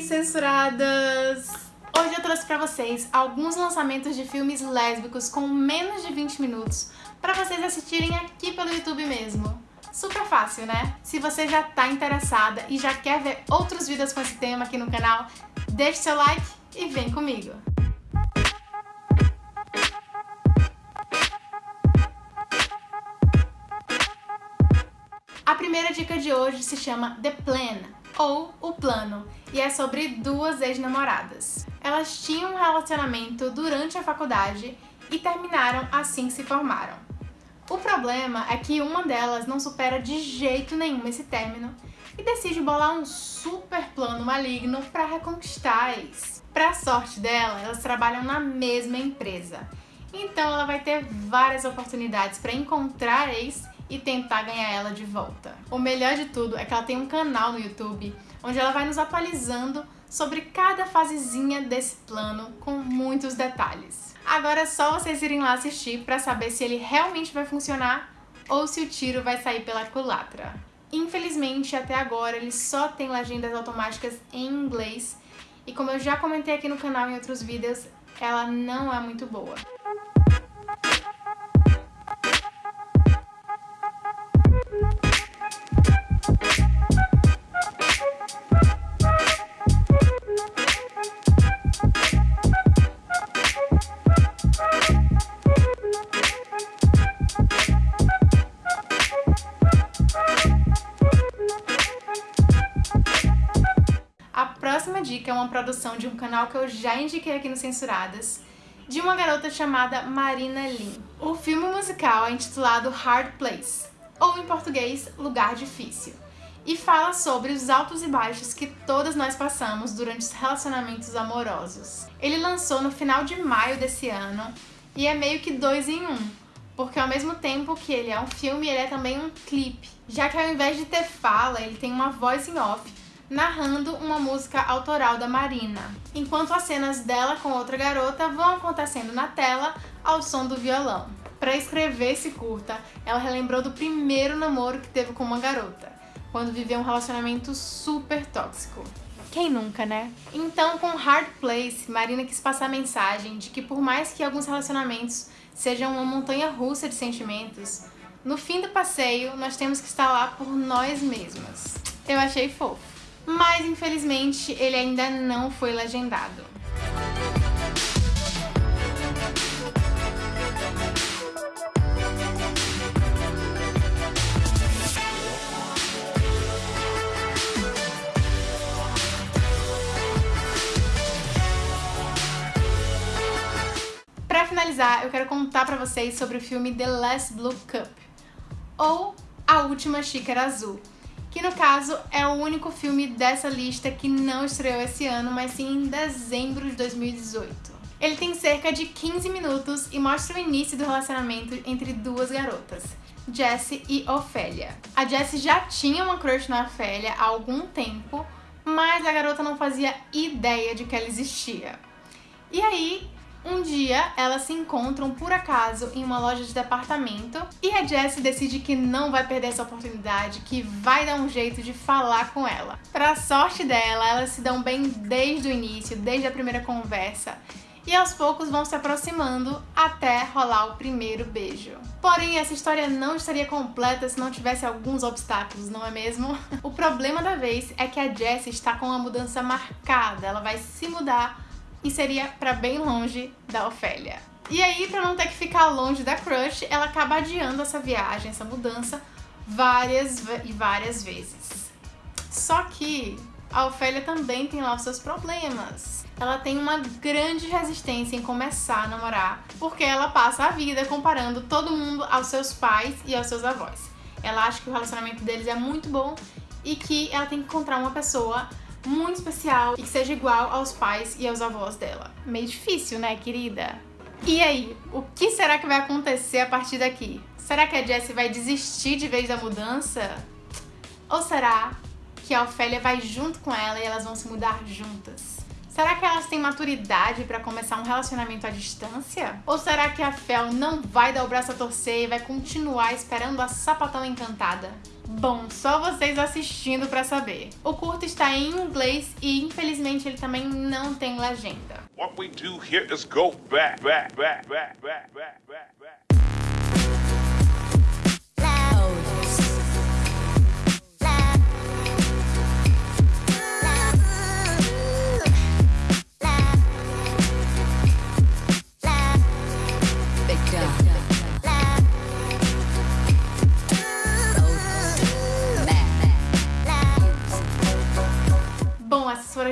Censuradas! Hoje eu trouxe pra vocês alguns lançamentos de filmes lésbicos com menos de 20 minutos pra vocês assistirem aqui pelo YouTube mesmo. Super fácil, né? Se você já tá interessada e já quer ver outros vídeos com esse tema aqui no canal, deixe seu like e vem comigo! A primeira dica de hoje se chama The Plan, ou O Plano, e é sobre duas ex-namoradas. Elas tinham um relacionamento durante a faculdade e terminaram assim que se formaram. O problema é que uma delas não supera de jeito nenhum esse término e decide bolar um super plano maligno para reconquistar a ex. Pra sorte dela, elas trabalham na mesma empresa, então ela vai ter várias oportunidades para encontrar a ex e tentar ganhar ela de volta. O melhor de tudo é que ela tem um canal no YouTube onde ela vai nos atualizando sobre cada fasezinha desse plano com muitos detalhes. Agora é só vocês irem lá assistir para saber se ele realmente vai funcionar ou se o tiro vai sair pela culatra. Infelizmente, até agora, ele só tem legendas automáticas em inglês e como eu já comentei aqui no canal em outros vídeos, ela não é muito boa. Dica é uma produção de um canal que eu já indiquei aqui no Censuradas, de uma garota chamada Marina Lin. O filme musical é intitulado Hard Place, ou em português, Lugar Difícil, e fala sobre os altos e baixos que todas nós passamos durante os relacionamentos amorosos. Ele lançou no final de maio desse ano e é meio que dois em um, porque ao mesmo tempo que ele é um filme, ele é também um clipe, já que ao invés de ter fala, ele tem uma voz em off narrando uma música autoral da Marina, enquanto as cenas dela com outra garota vão acontecendo na tela ao som do violão. Para escrever esse curta, ela relembrou do primeiro namoro que teve com uma garota, quando viveu um relacionamento super tóxico. Quem nunca, né? Então, com Hard Place, Marina quis passar a mensagem de que por mais que alguns relacionamentos sejam uma montanha russa de sentimentos, no fim do passeio nós temos que estar lá por nós mesmas. Eu achei fofo mas infelizmente ele ainda não foi legendado. Para finalizar, eu quero contar para vocês sobre o filme The Last Blue Cup, ou A Última Xícara Azul, que no caso é o único filme dessa lista que não estreou esse ano, mas sim em dezembro de 2018. Ele tem cerca de 15 minutos e mostra o início do relacionamento entre duas garotas, Jessie e Ofélia. A Jessie já tinha uma crush na Ofélia há algum tempo, mas a garota não fazia ideia de que ela existia. E aí, um dia, elas se encontram por acaso em uma loja de departamento e a Jessie decide que não vai perder essa oportunidade, que vai dar um jeito de falar com ela. Pra sorte dela, elas se dão bem desde o início, desde a primeira conversa, e aos poucos vão se aproximando até rolar o primeiro beijo. Porém, essa história não estaria completa se não tivesse alguns obstáculos, não é mesmo? O problema da vez é que a Jessie está com uma mudança marcada, ela vai se mudar e seria para bem longe da Ofélia. E aí, para não ter que ficar longe da crush, ela acaba adiando essa viagem, essa mudança, várias e várias vezes. Só que a Ofélia também tem lá os seus problemas. Ela tem uma grande resistência em começar a namorar, porque ela passa a vida comparando todo mundo aos seus pais e aos seus avós. Ela acha que o relacionamento deles é muito bom e que ela tem que encontrar uma pessoa muito especial e que seja igual aos pais e aos avós dela. Meio difícil, né, querida? E aí, o que será que vai acontecer a partir daqui? Será que a Jessie vai desistir de vez da mudança? Ou será que a Ofélia vai junto com ela e elas vão se mudar juntas? Será que elas têm maturidade para começar um relacionamento à distância? Ou será que a Fel não vai dar o braço a torcer e vai continuar esperando a sapatão encantada? Bom, só vocês assistindo pra saber. O curto está em inglês e infelizmente ele também não tem legenda. What we do here is go back, back, back, back, back, back, back,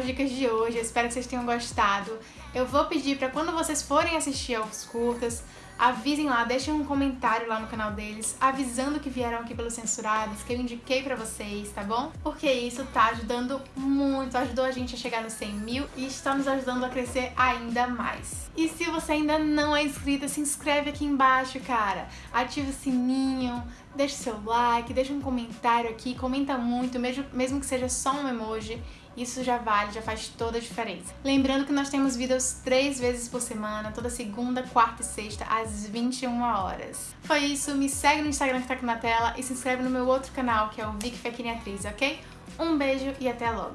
dicas de hoje, espero que vocês tenham gostado. Eu vou pedir para quando vocês forem assistir aos curtas, avisem lá, deixem um comentário lá no canal deles, avisando que vieram aqui pelos censurados, que eu indiquei pra vocês, tá bom? Porque isso tá ajudando muito, ajudou a gente a chegar nos 100 mil e está nos ajudando a crescer ainda mais. E se você ainda não é inscrito, se inscreve aqui embaixo, cara. Ativa o sininho, deixa seu like, deixa um comentário aqui, comenta muito, mesmo, mesmo que seja só um emoji. Isso já vale, já faz toda a diferença. Lembrando que nós temos vídeos três vezes por semana, toda segunda, quarta e sexta, às 21 horas. Foi isso, me segue no Instagram que tá aqui na tela e se inscreve no meu outro canal, que é o Vic Fekini Atriz, ok? Um beijo e até logo!